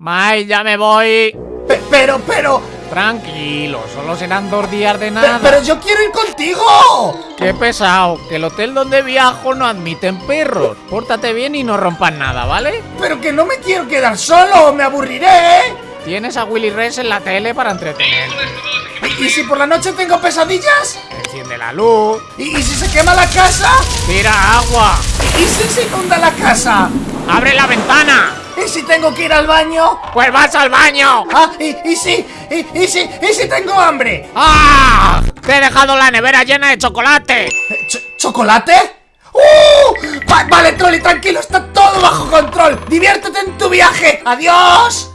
Mai, ya me voy. Pe- pero, pero, Tranquilo, solo serán dos días de pe- nada. pero yo quiero ir contigo. Qué pesado, que el hotel donde viajo no admiten perros. Pórtate bien y no rompas nada, ¿vale? Pero que no me quiero quedar solo, me aburriré. Tienes a Willy Rex en la tele para entretener. ¿Y, y si por la noche tengo pesadillas? Enciende la luz, ¿Y, y si se quema la casa? tira agua, ¿Y si se inunda la casa? abre la ventana. ¿Y si tengo que ir al baño? Pues vas al baño. Ah, y, y si, y, y si, y si tengo hambre. ¡Ah! Te he dejado la nevera llena de chocolate. ¿Ch- ¿Chocolate? ¡Uh! Va- vale, Trolli, tranquilo, está todo bajo control. Diviértete en tu viaje. ¡Adiós!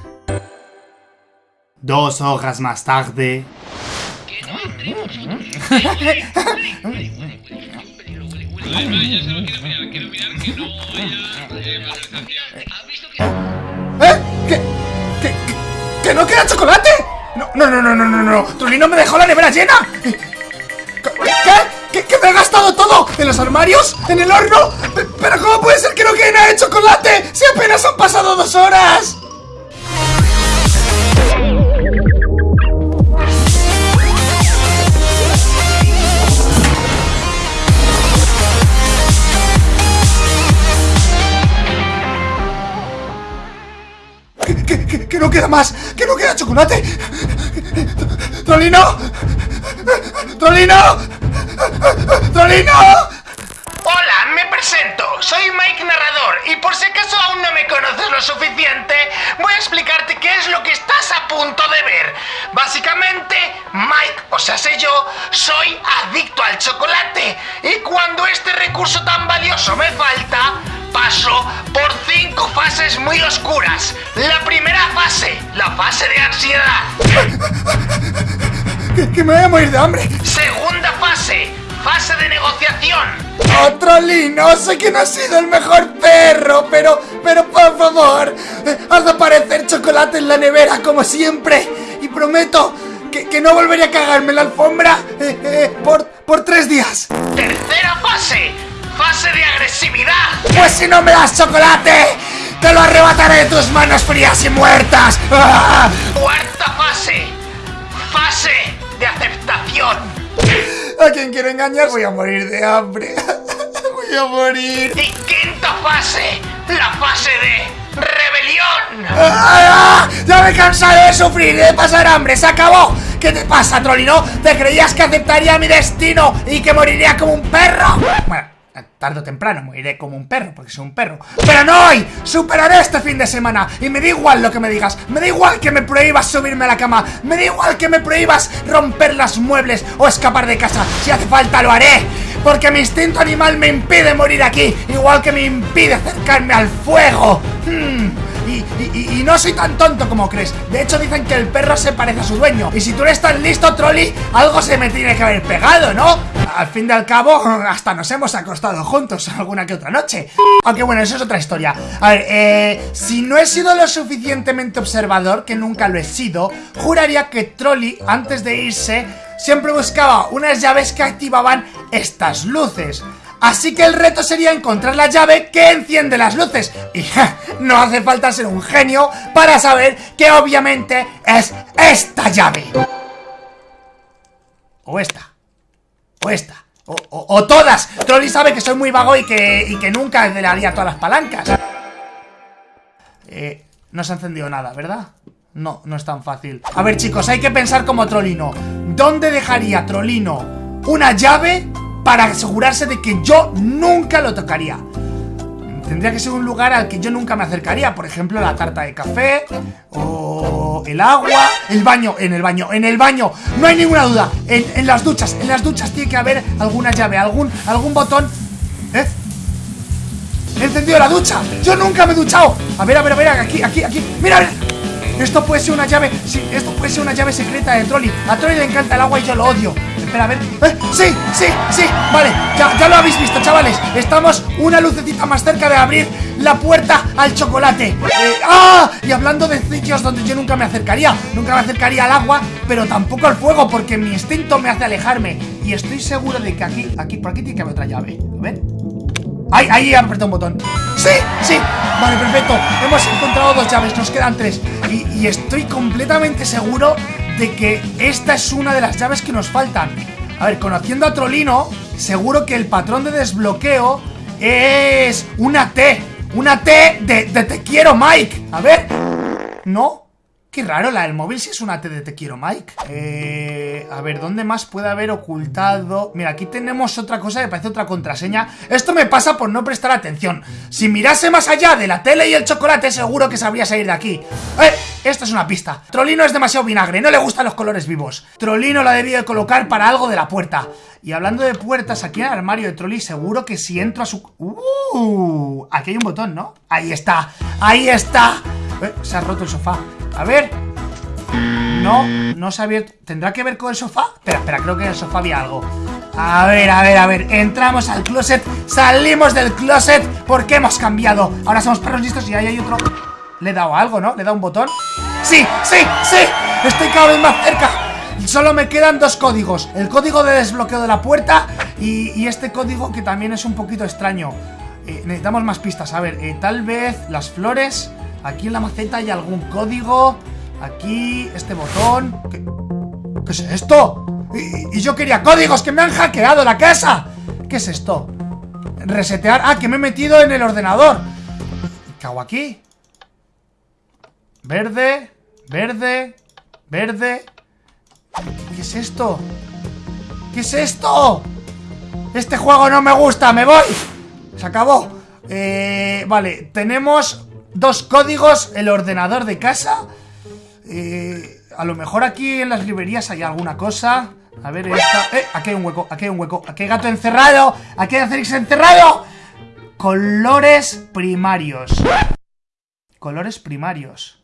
Dos horas más tarde. ¿Eh? ¿Que, que, que, que no queda chocolate? No, no, no, no, no, no, no. Trolli no me dejó la nevera llena. ¿Qué? ¿Qué? ¿Que me he gastado todo? ¿En los armarios? ¿En el horno? Pe- ¿Pero cómo puede ser que no quede nada de chocolate? ¡Si apenas han pasado dos horas! Más? ¿Que no queda chocolate? ¡Trolino! ¡Trolino! ¡Trolino! Hola, me presento. Soy Mike Narrador y por si acaso aún no me conoces lo suficiente, voy a explicarte qué es lo que estás a punto de ver. Básicamente, Mike, o sea, sé yo, soy adicto al chocolate y cuando este recurso tan valioso me falta, muy oscuras. La primera fase, la fase de ansiedad. Que, que me voy a morir de hambre. Segunda fase, fase de negociación. Otro lino, sé que no has sido el mejor perro, pero, pero por favor, eh, haz aparecer chocolate en la nevera como siempre. Y prometo que, que no volveré a cagarme en la alfombra eh, eh, por, por tres días. Tercera fase, fase de agresividad. Pues si no me das chocolate, te lo arrebataré de tus manos frías y muertas. Cuarta fase, fase de aceptación. ¿A quién quiero engañar? Voy a morir de hambre. Voy a morir. Y quinta fase, la fase de rebelión. ¡Ah! Ya me he cansado de sufrir y de pasar hambre. ¡Se acabó! ¿Qué te pasa, Trolino? ¿Te creías que aceptaría mi destino y que moriría como un perro? Bueno, tarde o temprano moriré como un perro, porque soy un perro. ¡Pero no hoy! ¡Superaré este fin de semana! Y me da igual lo que me digas. Me da igual que me prohíbas subirme a la cama. Me da igual que me prohíbas romper los muebles o escapar de casa. Si hace falta, lo haré. Porque mi instinto animal me impide morir aquí, igual que me impide acercarme al fuego. Hmm, Y, y- no soy tan tonto como crees. De hecho, dicen que el perro se parece a su dueño. Y si tú eres tan listo, Trolli, algo se me tiene que haber pegado, ¿no? Al fin y al cabo, hasta nos hemos acostado juntos alguna que otra noche. Aunque bueno, eso es otra historia. A ver, eh, si no he sido lo suficientemente observador, que nunca lo he sido, juraría que Trolli, antes de irse, siempre buscaba unas llaves que activaban estas luces. Así que el reto sería encontrar la llave que enciende las luces. Y no hace falta ser un genio para saber que obviamente es esta llave. O esta. O esta. O, todas. Trolli sabe que soy muy vago y que, y que nunca le haría todas las palancas. Eh, no se ha encendido nada, ¿verdad? No, no es tan fácil. A ver, chicos, hay que pensar como Trolino. ¿Dónde dejaría Trolino una llave para asegurarse de que yo nunca lo tocaría? Tendría que ser un lugar al que yo nunca me acercaría, por ejemplo, la tarta de café o el agua, el baño, en el baño, en el baño, no hay ninguna duda, en, las duchas, en las duchas tiene que haber alguna llave, algún, algún botón, ¿eh? He encendido la ducha. Yo nunca me he duchado. A ver, a ver, a ver, aquí, aquí, aquí. Mira, mira. Esto puede ser una llave. Sí, esto puede ser una llave secreta de Trolli. A Trolli le encanta el agua y yo lo odio. Espera, a ver. ¡Eh! Sí, sí, sí. Vale, ya, ya lo habéis visto, chavales. Estamos una lucecita más cerca de abrir la puerta al chocolate. Eh, ¡Ah! Y hablando de sitios donde yo nunca me acercaría. Nunca me acercaría al agua, pero tampoco al fuego, porque mi instinto me hace alejarme. Y estoy seguro de que aquí, aquí, por aquí tiene que haber otra llave. A ver. ¡Ay, ahí he apretado un botón! ¡Sí! ¡Sí! Vale, perfecto Hemos encontrado dos llaves, nos quedan tres y estoy completamente seguro de que esta es una de las llaves que nos faltan A ver, conociendo a Trolino Seguro que el patrón de desbloqueo es una T Una T de, de te quiero, Mike A ver ¿No? Qué raro, la del móvil si es una T de te quiero, Mike Eh... A ver, ¿dónde más puede haber ocultado? Mira, aquí tenemos otra cosa que parece otra contraseña Esto me pasa por no prestar atención Si mirase más allá de la tele y el chocolate Seguro que sabría salir de aquí ¡Eh! Esta es una pista Trolino es demasiado vinagre, no le gustan los colores vivos Trolino la debía de colocar para algo de la puerta Y hablando de puertas, aquí en el armario de Trolli Seguro que si entro a su... ¡Uh! Aquí hay un botón, ¿no? Ahí está, ahí está eh, Se ha roto el sofá a ver. No, no se ha abierto. ¿Tendrá que ver con el sofá? Espera, espera, creo que en el sofá había algo. A ver, a ver, a ver. Entramos al closet, salimos del closet Porque hemos cambiado. Ahora somos perros listos y ahí hay otro. Le he dado algo, ¿no? ¿Le he dado un botón? ¡Sí, sí, sí! Estoy cada vez más cerca. Solo me quedan dos códigos. El código de desbloqueo de la puerta Y, este código que también es un poquito extraño. Eh, Necesitamos más pistas. A ver, eh, tal vez las flores Aquí en la maceta hay algún código Aquí, este botón ¿Qué, ¿Qué es esto? Y, y, yo quería códigos, que me han hackeado la casa ¿Qué es esto? Resetear, ah, que me he metido en el ordenador ¿Qué hago aquí? Verde Verde Verde ¿Qué es esto? ¿Qué es esto? Este juego no me gusta, me voy Se acabó eh, Vale, tenemos dos códigos, el ordenador de casa. Eh, a lo mejor aquí en las librerías hay alguna cosa. A ver, esta. ¡Eh! Aquí hay un hueco, aquí hay un hueco. Aquí hay gato encerrado. Aquí hay Acerix encerrado. Colores primarios. Colores primarios.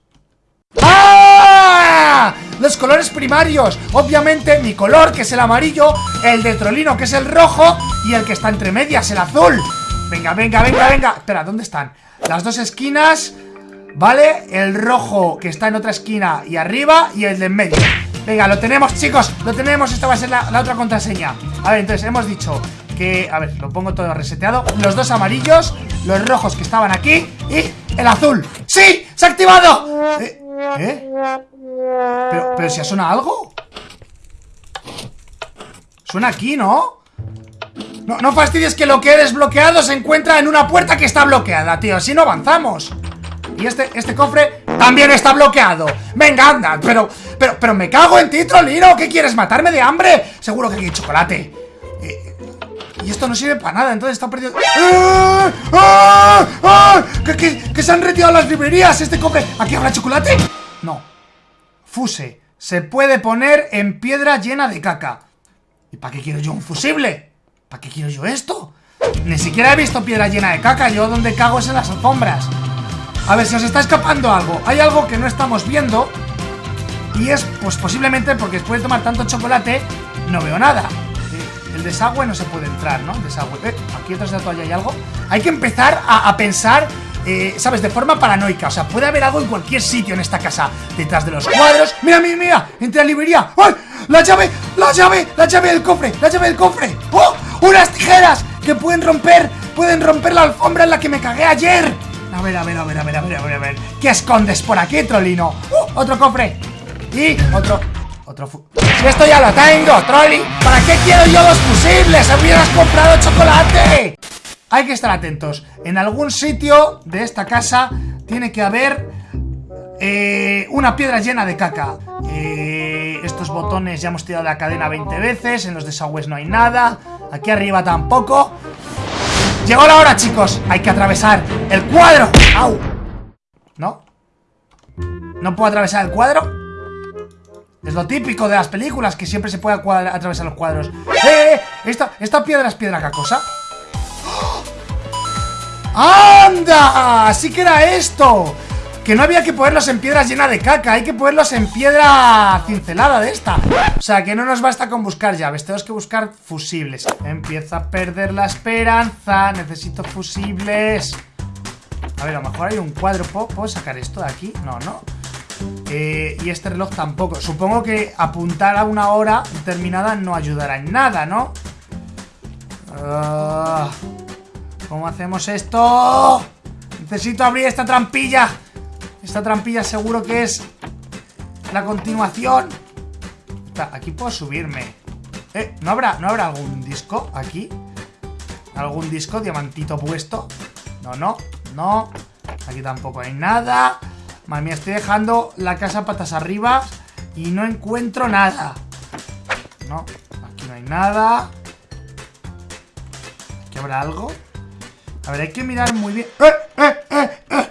¡Ah! Los colores primarios Obviamente mi color, que es el amarillo El de Trolino, que es el rojo Y el que está entre medias, el azul Venga, venga, venga, venga Espera, ¿dónde están? Las dos esquinas ¿Vale? El rojo que está en otra esquina y arriba Y el de en medio Venga, lo tenemos, chicos Lo tenemos, esta va a ser la, otra contraseña A ver, entonces hemos dicho que... A ver, lo pongo todo reseteado Los dos amarillos Los rojos que estaban aquí Y el azul ¡Sí! ¡Se ha activado! ¿Eh? ¿Eh? ¿Pero, pero si sonado algo? Suena aquí, ¿no? No, fastidies que lo que he desbloqueado se encuentra en una puerta que está bloqueada, tío Así no avanzamos Y este, este cofre también está bloqueado Venga, anda, pero, pero, pero me cago en ti, Trolino ¿Qué quieres, matarme de hambre? Seguro que aquí hay chocolate eh, Y esto no sirve para nada, entonces está perdido ¡Ah! ¡Ah! ¡Ah! ¿Que, que, que se han retirado las librerías este cofre ¿Aquí habrá chocolate? No Fuse Se puede poner en piedra llena de caca ¿Y para qué quiero yo un fusible? ¿Para qué quiero yo esto? Ni siquiera he visto piedra llena de caca Yo donde cago es en las alfombras A ver, si os está escapando algo Hay algo que no estamos viendo Y es, pues posiblemente porque después de tomar tanto chocolate No veo nada El desagüe no se puede entrar, ¿no? El desagüe eh, Aquí detrás de la toalla hay algo Hay que empezar a, a pensar eh, ¿sabes? De forma paranoica, o sea, puede haber algo en cualquier sitio en esta casa Detrás de los cuadros, mira, mira, mira Entre la librería, ¡ay! ¡La llave! ¡La llave! ¡La llave del cofre! ¡La llave del cofre! ¡Oh! ¡Unas tijeras! Que pueden romper, pueden romper la alfombra en la que me cagué ayer A ver, a ver, a ver, a ver, a ver, a ver, a ver ¿Qué escondes por aquí, Trolino? ¡Uh! Otro cofre Y otro... Otro fu esto ya lo tengo, Trolli ¿Para qué quiero yo los fusibles? ¡Hubieras comprado chocolate! Hay que estar atentos. En algún sitio de esta casa tiene que haber eh, una piedra llena de caca. Eh, estos botones ya hemos tirado la cadena 20 veces. En los desagües no hay nada. Aquí arriba tampoco. Llegó la hora, chicos. Hay que atravesar el cuadro. ¡Au! ¿No? ¿No puedo atravesar el cuadro? Es lo típico de las películas, que siempre se puede atravesar los cuadros. ¡Eh, eh! Esta, esta piedra es piedra cacosa. ¡Anda! Así que era esto Que no había que ponerlos en piedras llena de caca Hay que ponerlos en piedra cincelada de esta O sea, que no nos basta con buscar llaves Tenemos que buscar fusibles Empieza a perder la esperanza Necesito fusibles A ver, a lo mejor hay un cuadro ¿Puedo, sacar esto de aquí? No, no eh, y este reloj tampoco Supongo que apuntar a una hora determinada no ayudará en nada, ¿no? Uh, ¿Cómo hacemos esto? Necesito abrir esta trampilla Esta trampilla seguro que es La continuación Aquí puedo subirme eh, ¿no habrá, ¿no habrá algún disco aquí? ¿Algún disco diamantito puesto? No, no, no Aquí tampoco hay nada Madre mía, estoy dejando la casa patas arriba Y no encuentro nada No, aquí no hay nada ¿Aquí habrá algo? A ver, hay que mirar muy bien ¡Eh, eh, eh, eh!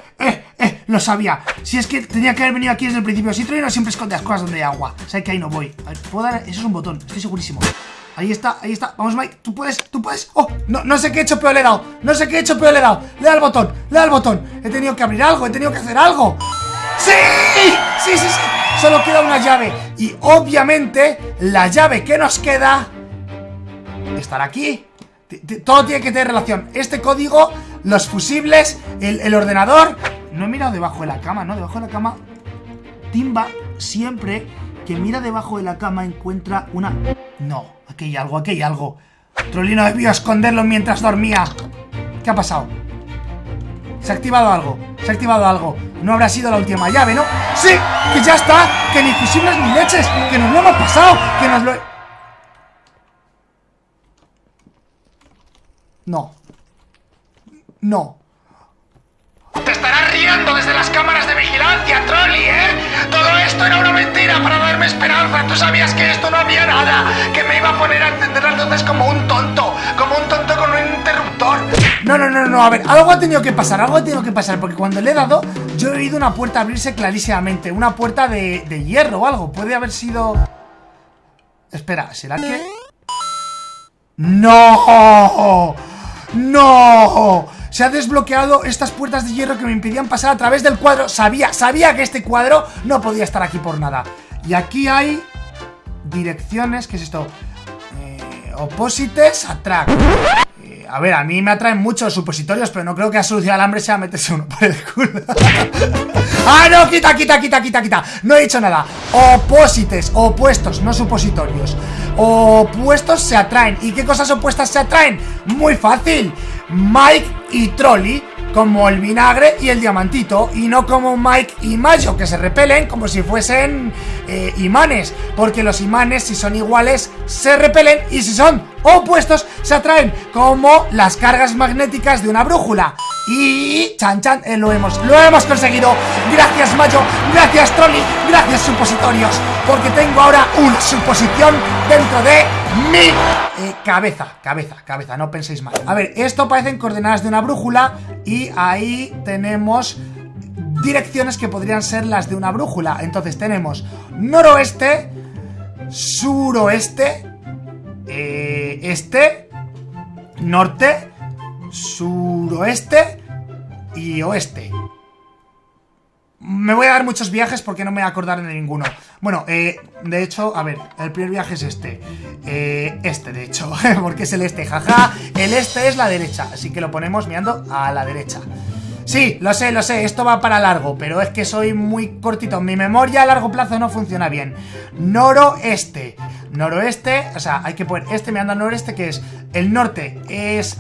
Lo sabía. Si es que tenía que haber venido aquí desde el principio. Si no siempre esconde las cosas donde hay agua. O sea que ahí no voy. ¿puedo dar? Eso es un botón, estoy segurísimo. Ahí está, ahí está, vamos Mike, tú puedes, tú puedes. Oh, no, no sé qué he hecho, pero le he dado. No sé qué he hecho, pero le he dado. Le da el botón, le da el botón. He tenido que abrir algo, he tenido que hacer algo. ¡Sí! ¡Sí, sí, sí! Solo queda una llave. Y obviamente, la llave que nos queda Estará aquí. Todo tiene que tener relación. Este código, los fusibles, el, ordenador... No he mirado debajo de la cama, ¿no? Debajo de la cama... Timba siempre que mira debajo de la cama encuentra una... No, aquí hay algo, aquí hay algo. Trolino debió esconderlo mientras dormía. ¿Qué ha pasado? Se ha activado algo, se ha activado algo. No habrá sido la última llave, ¿no? ¡Sí! ¡Que ya está! ¡Que ni fusibles ni leches! ¡Que nos lo hemos pasado! ¡Que nos lo... No. No. Te estarás riendo desde las cámaras de vigilancia, Trolli, ¿eh? Todo esto era una mentira para darme esperanza. Tú sabías que esto no había nada, que me iba a poner a encender las luces como un tonto, como un tonto con un interruptor. No, no, no, no, a ver, algo ha tenido que pasar, algo ha tenido que pasar, porque cuando le he dado, yo he oído una puerta abrirse clarísimamente, una puerta de, de hierro o algo, puede haber sido... Espera, ¿será que...? ¡No! ¡No! Se ha desbloqueado estas puertas de hierro que me impedían pasar a través del cuadro. Sabía, sabía que este cuadro no podía estar aquí por nada. Y aquí hay direcciones, ¿qué es esto? Eh, oposites attract eh, A ver, a mí me atraen mucho los supositorios Pero no creo que a solución al hambre sea meterse uno por el culo. ¡Ah, no! Quita, quita, quita, quita, quita. No he dicho nada. Oposites, opuestos, no supositorios. Opuestos se atraen. ¿Y qué cosas opuestas se atraen? Muy fácil. Mike y Trolly como el vinagre y el diamantito y no como Mike y Mayo que se repelen como si fuesen eh, imanes porque los imanes si son iguales se repelen y si son opuestos se atraen como las cargas magnéticas de una brújula. Y chan chan eh, lo hemos lo hemos conseguido. Gracias Mayo. Gracias Trolli gracias supositorios. Porque tengo ahora una suposición dentro de mi eh, cabeza. Cabeza cabeza no penséis mal a ver esto parecen coordenadas de una brújula y ahí tenemos direcciones que podrían ser las de una brújula. Entonces tenemos noroeste suroeste eh, este norte suroeste y oeste. Me voy a dar muchos viajes porque no me voy a acordar de ninguno. Bueno, eh, de hecho, a ver, el primer viaje es este. Eh, este, de hecho, porque es el este, jaja. El este es la derecha, así que lo ponemos mirando a la derecha. Sí, lo sé, lo sé, esto va para largo, pero es que soy muy cortito. Mi memoria a largo plazo no funciona bien. Noroeste. Noroeste, o sea, hay que poner este mirando al noreste, que es el norte es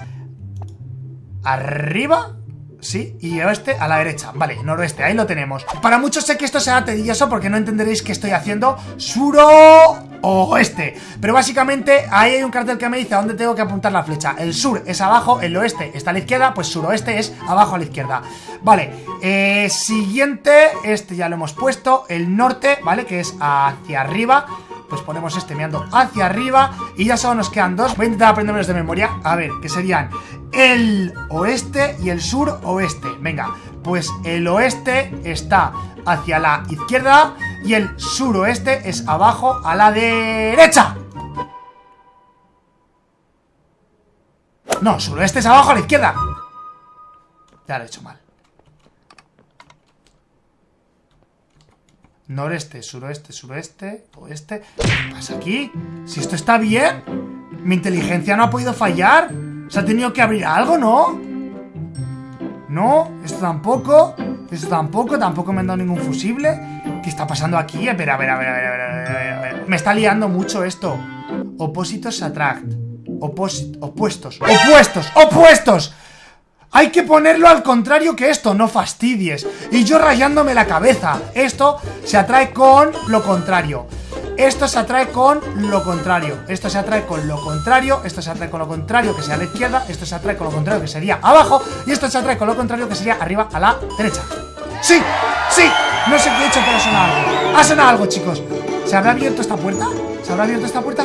arriba Sí, y oeste a la derecha Vale, noroeste, ahí lo tenemos Para muchos sé que esto será tedioso porque no entenderéis que estoy haciendo Suro oeste Pero básicamente ahí hay un cartel que me dice a dónde tengo que apuntar la flecha El sur es abajo, el oeste está a la izquierda Pues suroeste es abajo a la izquierda Vale, eh, siguiente Este ya lo hemos puesto El norte, ¿vale? Que es hacia arriba pues ponemos este mirando hacia arriba y ya solo nos quedan dos. Voy a intentar aprendérmelos de memoria. A ver, que serían el oeste y el sur oeste. Venga, pues el oeste está hacia la izquierda y el suroeste es abajo a la derecha. No, suroeste es abajo a la izquierda. Ya lo he hecho mal. Noreste, suroeste, suroeste, oeste ¿Qué pasa aquí? Si esto está bien Mi inteligencia no ha podido fallar Se ha tenido que abrir algo, ¿no? No, esto tampoco Esto tampoco, tampoco me han dado ningún fusible. ¿Qué está pasando aquí? A ver, a ver, a ver, a ver, a ver, Me está liando mucho esto. Opósitos attract. Opuestos, opuestos, opuestos. Hay que ponerlo al contrario que esto, no fastidies. Y yo rayándome la cabeza Esto se atrae con lo contrario esto se atrae con lo contrario Esto se atrae con lo contrario Esto se atrae con lo contrario que sea a la izquierda Esto se atrae con lo contrario que sería abajo Y esto se atrae con lo contrario que sería arriba a la derecha ¡Sí! ¡Sí! No sé qué he hecho pero ha sonado algo Ha sonado algo chicos ¿Se habrá abierto esta puerta? ¿Se habrá abierto esta puerta?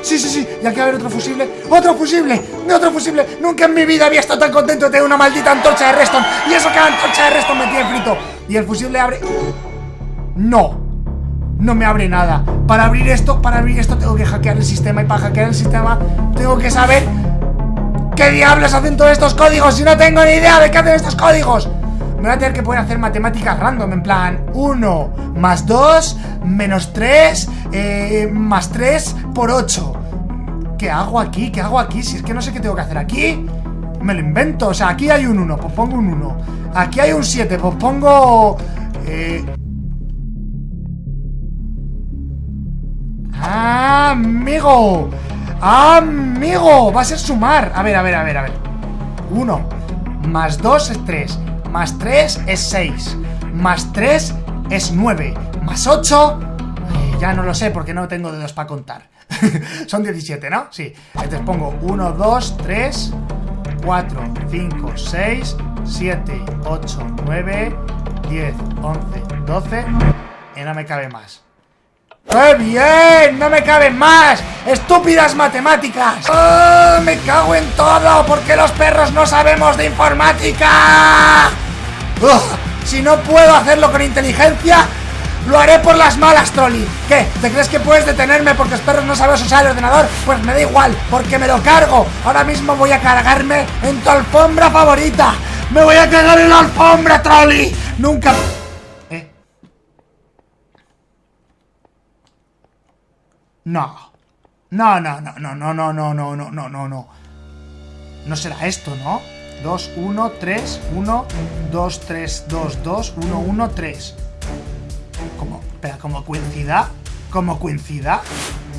Sí, sí, sí, y aquí va a haber otro fusible ¡Otro fusible! ¡Otro fusible! Nunca en mi vida había estado tan contento de una maldita antorcha de Reston Y eso que la antorcha de Reston me tiene frito Y el fusible abre... ¡No! No me abre nada Para abrir esto, para abrir esto tengo que hackear el sistema Y para hackear el sistema tengo que saber ¿Qué diablos hacen todos estos códigos? Si no tengo ni idea de qué hacen estos códigos me voy a tener que poder hacer matemáticas random, en plan 1 más 2 menos 3 eh, más 3 por 8. ¿Qué hago aquí? ¿Qué hago aquí? Si es que no sé qué tengo que hacer aquí. Me lo invento. O sea, aquí hay un 1, pues pongo un 1. Aquí hay un 7, pues pongo... Eh... ¡Amigo! ¡Amigo! Va a ser sumar. A ver, a ver, a ver, a ver. 1 más 2 es 3 más 3 es 6 Más 3 es 9 Más 8 eh, Ya no lo sé porque no tengo dedos para contar Son 17, ¿no? Sí Entonces pongo 1, 2, 3 4, 5, 6 7, 8, 9 10, 11, 12 Y no me cabe más ¡Qué bien! ¡No me caben más! ¡Estúpidas matemáticas! ¡Oh, ¡Me cago en todo! ¿Por qué los perros no sabemos de informática? si no puedo hacerlo con inteligencia, lo haré por las malas, Trolli ¿Qué? ¿Te crees que puedes detenerme porque los perros no sabes usar el ordenador? Pues me da igual, porque me lo cargo Ahora mismo voy a cargarme en tu alfombra favorita ¡Me voy a cagar en la alfombra, Trolli! Nunca... No. No, no, no, no, no, no, no, no, no, no, no, no. No será esto, ¿no? 2, 1, 3, 1, 2, 3, 2, 2, 1, 1, 3. Como, espera, como coincida, como coincida,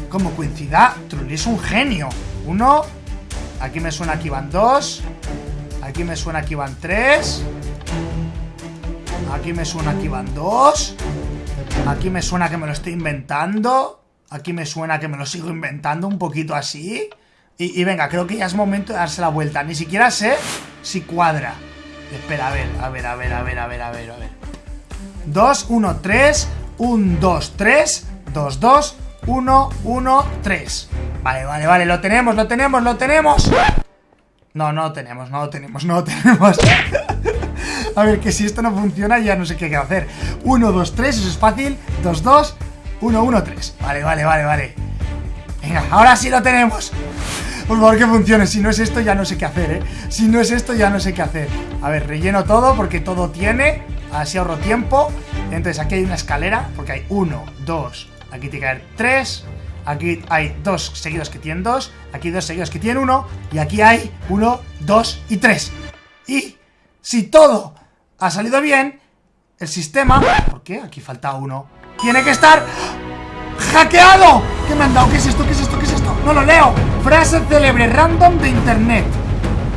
como coincida, Trulli es un genio. 1, aquí me suena que van 2, aquí me suena que van 3, aquí me suena que van 2, aquí me suena que me lo estoy inventando. Aquí me suena que me lo sigo inventando un poquito así. Y, venga, creo que ya es momento de darse la vuelta. Ni siquiera sé si cuadra. Espera, a ver, a ver, a ver, a ver, a ver, a ver, a ver. 2, 1, 3, 1, 2, 3, 2, 2, 1, 1, 3. Vale, vale, vale, lo tenemos, lo tenemos, lo tenemos. No, no lo tenemos, no lo tenemos, no lo tenemos. a ver, que si esto no funciona ya no sé qué hacer. 1, 2, 3, eso es fácil. 2, 2, 1, 1, 3 Vale, vale, vale, vale. Venga, ahora sí lo tenemos. Por favor que funcione, si no es esto ya no sé qué hacer, ¿eh? Si no es esto ya no sé qué hacer. A ver, relleno todo porque todo tiene Así ahorro tiempo. Entonces aquí hay una escalera Porque hay 1, 2, aquí tiene que haber 3 Aquí hay dos seguidos que tienen 2 Aquí dos seguidos que tienen 1 Y aquí hay 1, 2 y 3 Y si todo ha salido bien El sistema... ¿Por qué? Aquí falta uno tiene que estar hackeado ¿Qué me han dado? ¿Qué es esto? ¿Qué es esto? ¿Qué es esto? No lo leo Frase célebre random de internet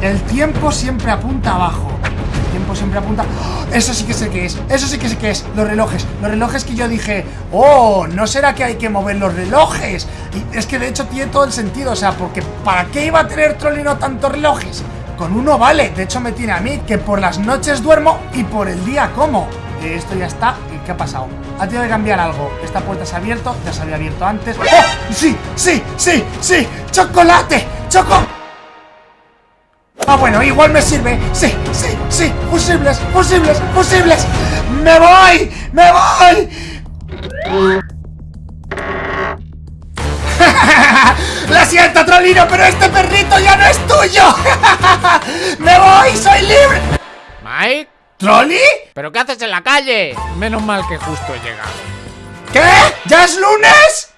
El tiempo siempre apunta abajo El tiempo siempre apunta... Eso sí que sé que es Eso sí que sé que es Los relojes Los relojes que yo dije Oh, ¿no será que hay que mover los relojes? Y es que de hecho tiene todo el sentido O sea, porque ¿para qué iba a tener Trollino tantos relojes? Con uno vale De hecho me tiene a mí Que por las noches duermo Y por el día como esto ya está. ¿Y qué ha pasado? Ha tenido que cambiar algo. Esta puerta se ha abierto, ya se había abierto antes. ¡Oh! ¡Sí! ¡Sí! ¡Sí! ¡Sí! ¡Chocolate! ¡Choco! Ah, bueno, igual me sirve. Sí, sí, sí. Fusibles, fusibles, fusibles. ¡Me voy! ¡Me voy! ¡Lo siento, Trolino, pero este perrito ya no es tuyo! ¡Me voy! ¡Soy libre! ¿Mike? ¿Trolli? ¿Pero qué haces en la calle? Menos mal que justo he llegado. ¿Qué? ¿Ya es lunes?